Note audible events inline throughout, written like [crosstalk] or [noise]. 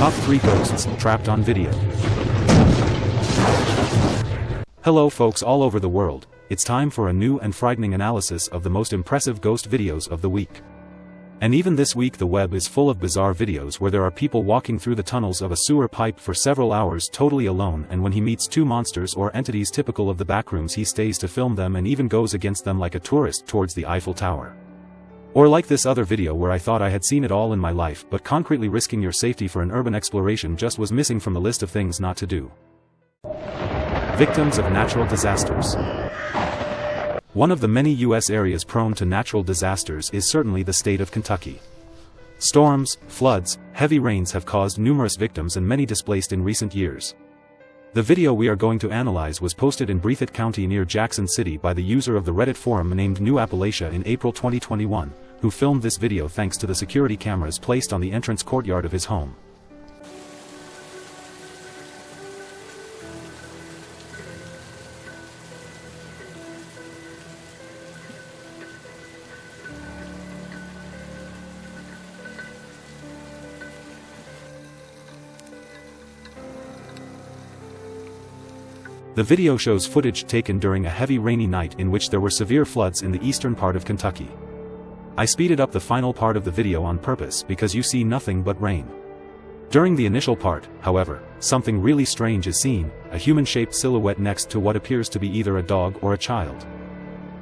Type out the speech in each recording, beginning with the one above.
Top 3 Ghosts Trapped on Video. Hello folks all over the world, it's time for a new and frightening analysis of the most impressive ghost videos of the week. And even this week the web is full of bizarre videos where there are people walking through the tunnels of a sewer pipe for several hours totally alone and when he meets two monsters or entities typical of the backrooms he stays to film them and even goes against them like a tourist towards the Eiffel Tower. Or like this other video where I thought I had seen it all in my life but concretely risking your safety for an urban exploration just was missing from the list of things not to do. Victims of natural disasters. One of the many U.S. areas prone to natural disasters is certainly the state of Kentucky. Storms, floods, heavy rains have caused numerous victims and many displaced in recent years. The video we are going to analyze was posted in Breathitt County near Jackson City by the user of the Reddit forum named New Appalachia in April 2021, who filmed this video thanks to the security cameras placed on the entrance courtyard of his home. The video shows footage taken during a heavy rainy night in which there were severe floods in the eastern part of Kentucky. I speeded up the final part of the video on purpose because you see nothing but rain. During the initial part, however, something really strange is seen, a human-shaped silhouette next to what appears to be either a dog or a child.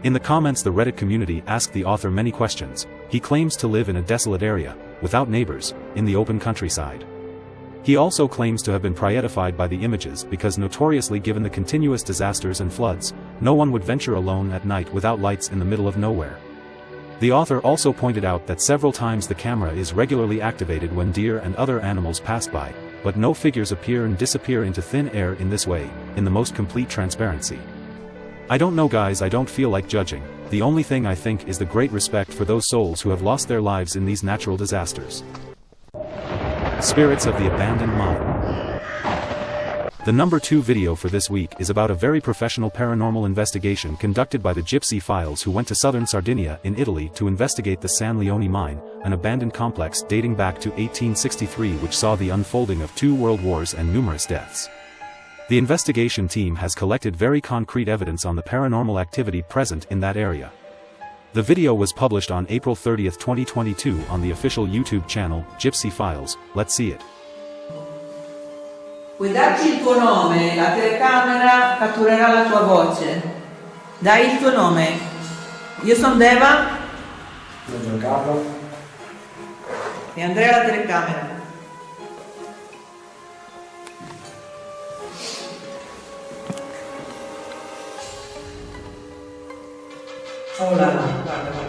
In the comments the Reddit community asked the author many questions, he claims to live in a desolate area, without neighbors, in the open countryside. He also claims to have been prietified by the images because notoriously given the continuous disasters and floods, no one would venture alone at night without lights in the middle of nowhere. The author also pointed out that several times the camera is regularly activated when deer and other animals pass by, but no figures appear and disappear into thin air in this way, in the most complete transparency. I don't know guys I don't feel like judging, the only thing I think is the great respect for those souls who have lost their lives in these natural disasters. Spirits of the Abandoned Mine. The number 2 video for this week is about a very professional paranormal investigation conducted by the Gypsy Files who went to southern Sardinia in Italy to investigate the San Leone mine, an abandoned complex dating back to 1863 which saw the unfolding of two world wars and numerous deaths. The investigation team has collected very concrete evidence on the paranormal activity present in that area. The video was published on April 30, 2022 on the official YouTube channel, Gypsy Files, let's see it. Puoi darci il tuo nome, la telecamera catturerà la tua voce. Dai il tuo nome. Io sono Deva Io sono Carlo. e Andrea la telecamera. Hola.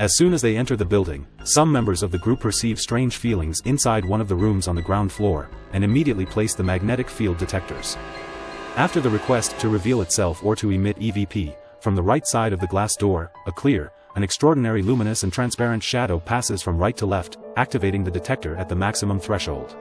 As soon as they enter the building, some members of the group perceive strange feelings inside one of the rooms on the ground floor, and immediately place the magnetic field detectors. After the request to reveal itself or to emit EVP, from the right side of the glass door, a clear, an extraordinary luminous and transparent shadow passes from right to left, activating the detector at the maximum threshold.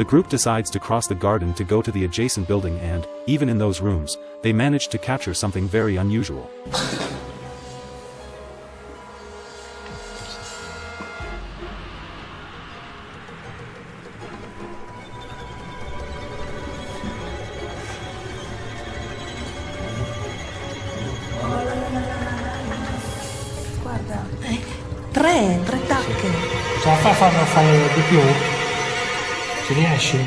The group decides to cross the garden to go to the adjacent building and, even in those rooms, they manage to capture something very unusual. Guarda, eh, tre, tre tacche. Ce la fai a farlo fare di più? Riesci?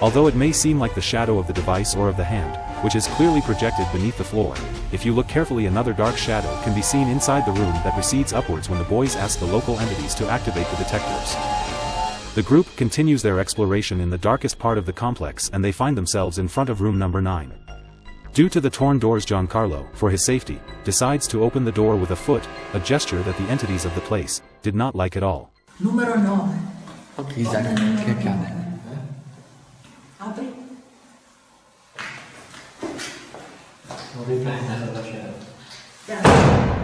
Although it may seem like the shadow of the device or of the hand, which is clearly projected beneath the floor, if you look carefully another dark shadow can be seen inside the room that recedes upwards when the boys ask the local entities to activate the detectors. The group continues their exploration in the darkest part of the complex and they find themselves in front of room number 9. Due to the torn doors Giancarlo, for his safety, decides to open the door with a foot, a gesture that the entities of the place did not like at all. Numero 9. Ok, Isaac, che accade? Apri. Non riprende la scena.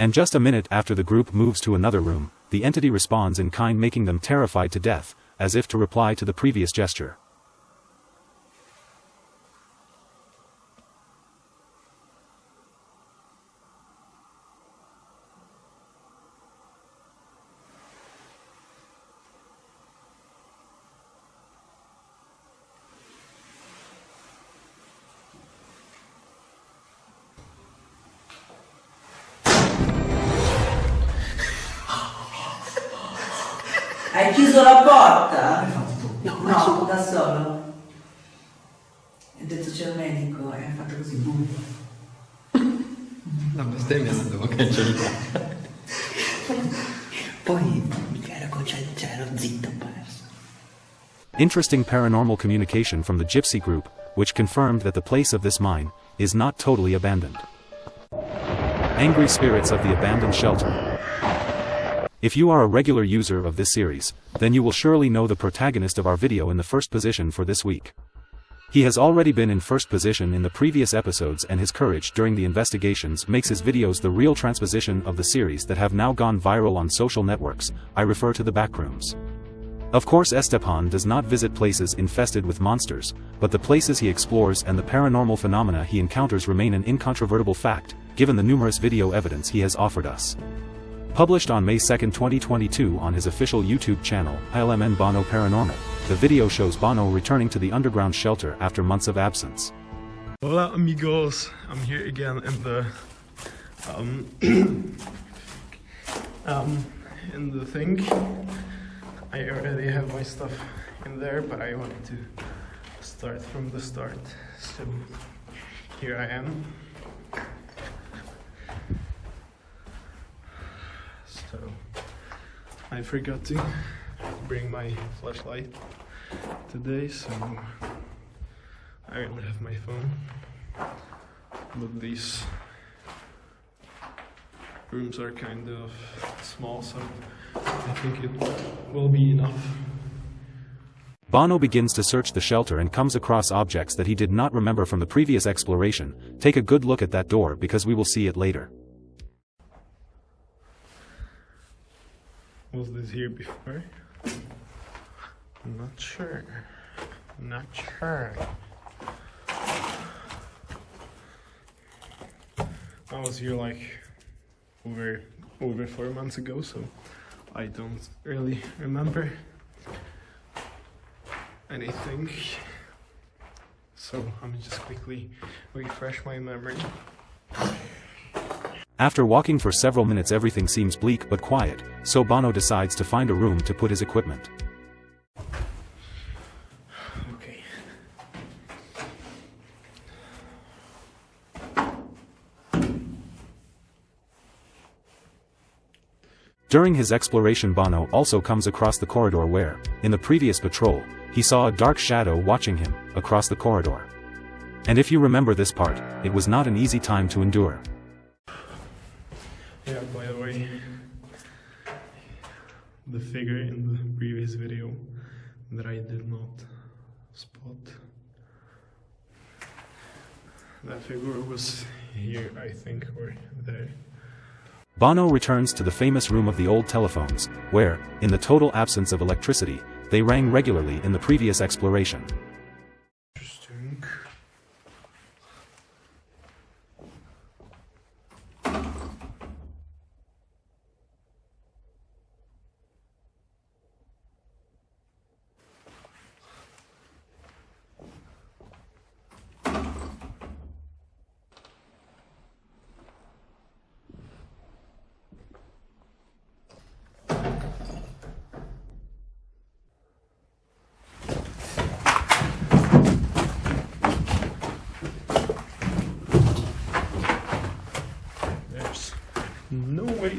And just a minute after the group moves to another room, the entity responds in kind making them terrified to death, as if to reply to the previous gesture. Hai chiuso la porta? No, da solo. Ho detto c'è il medico e ha fatto così boom. La bestemmia non devo cancellare. Poi mica ero concentrato, cioè ero zitto perso. Interesting paranormal communication from the Gypsy group, which confirmed that the place of this mine is not totally abandoned. Angry spirits of the abandoned shelter. If you are a regular user of this series, then you will surely know the protagonist of our video in the first position for this week. He has already been in first position in the previous episodes and his courage during the investigations makes his videos the real transposition of the series that have now gone viral on social networks, I refer to the backrooms. Of course Estepan does not visit places infested with monsters, but the places he explores and the paranormal phenomena he encounters remain an incontrovertible fact, given the numerous video evidence he has offered us. Published on May 2, 2022 on his official YouTube channel, ILMN Bono Paranormal, the video shows Bono returning to the underground shelter after months of absence. Hola amigos, I'm here again in the um, [clears throat] um in the thing. I already have my stuff in there, but I wanted to start from the start. So here I am. So I forgot to bring my flashlight today, so I only have my phone. But these rooms are kind of small, so I think it will be enough. Bono begins to search the shelter and comes across objects that he did not remember from the previous exploration. Take a good look at that door because we will see it later. Was this here before? I'm not sure. I'm Not sure. I was here like over over four months ago, so I don't really remember anything. So I'm just quickly refresh my memory. After walking for several minutes everything seems bleak but quiet, so Bono decides to find a room to put his equipment. Okay. During his exploration Bono also comes across the corridor where, in the previous patrol, he saw a dark shadow watching him, across the corridor. And if you remember this part, it was not an easy time to endure. The figure in the previous video that I did not spot. That figure was here, I think, or there. Bono returns to the famous room of the old telephones, where, in the total absence of electricity, they rang regularly in the previous exploration.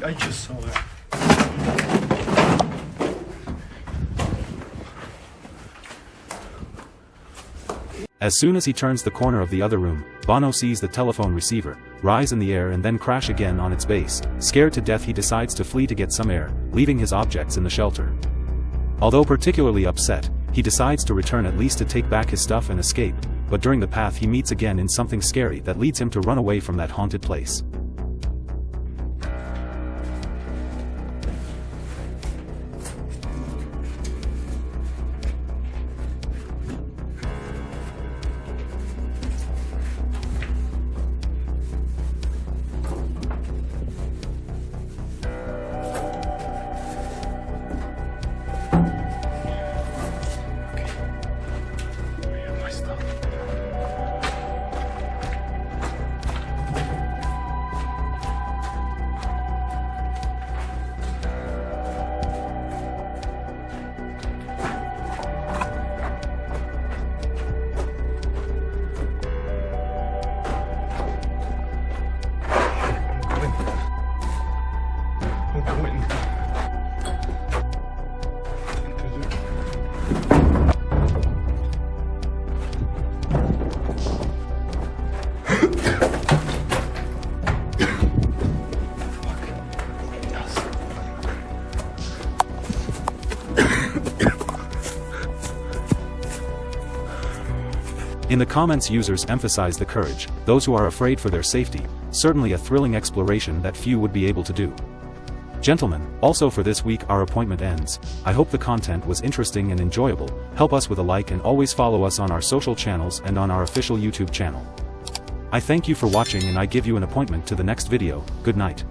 I, just saw that. As soon as he turns the corner of the other room, Bono sees the telephone receiver, rise in the air and then crash again on its base. Scared to death he decides to flee to get some air, leaving his objects in the shelter. Although particularly upset, he decides to return at least to take back his stuff and escape, but during the path he meets again in something scary that leads him to run away from that haunted place. In the comments users emphasize the courage, those who are afraid for their safety, certainly a thrilling exploration that few would be able to do. Gentlemen, also for this week our appointment ends, I hope the content was interesting and enjoyable, help us with a like and always follow us on our social channels and on our official YouTube channel. I thank you for watching and I give you an appointment to the next video, good night.